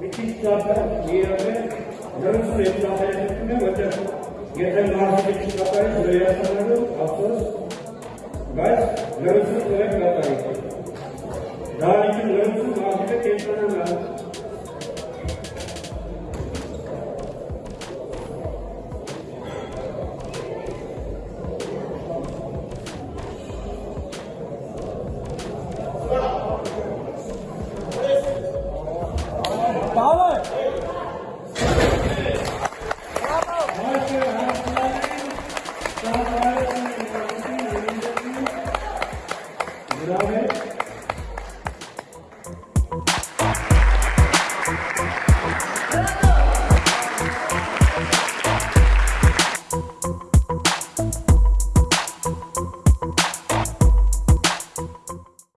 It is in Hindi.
विशिष्टापर नियमे धनुष्वेत्तापयत्मे वचन यथनार्थिक शिक्षकाय सुरयासनरु अफसोस गाइस धनुष्वेत्तापयत्मे जाओगे